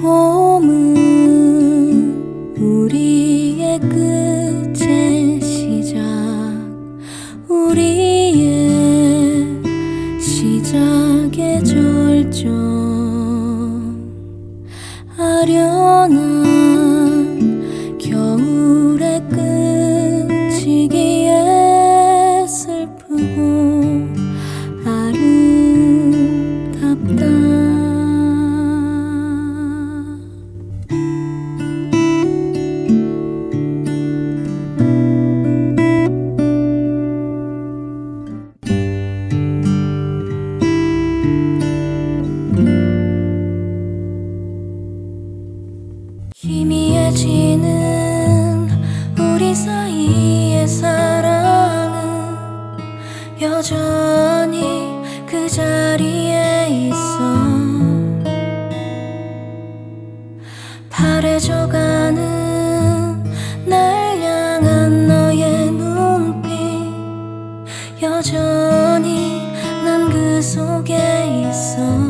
봄은 우리의 끝의 시작. 우리 우리 사이의 사랑은 여전히 그 자리에 있어. 바래져가는 날 향한 너의 눈빛 여전히 난 그 속에 있어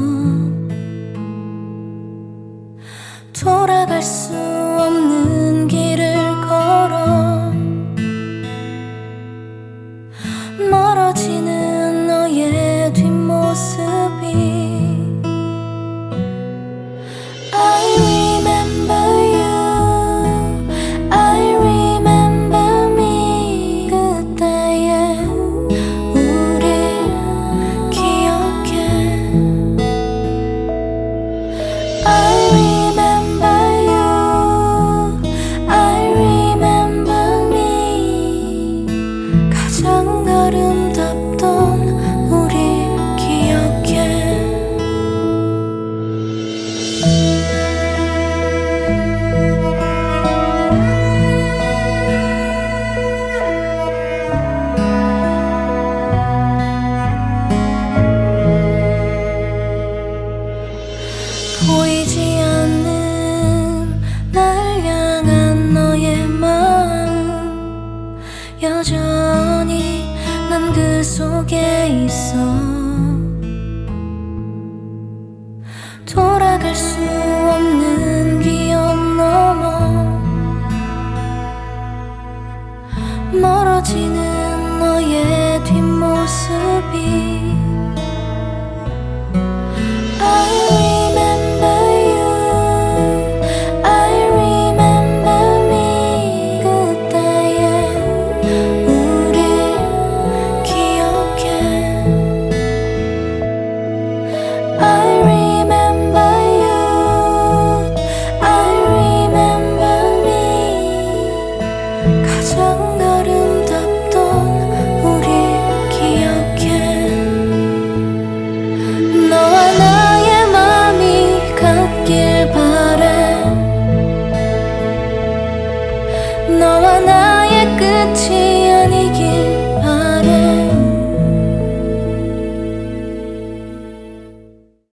속에 있어. 돌아갈 수 없는 기억 넘어. 멀어지는 너의 뒷모습이 끝이 아니길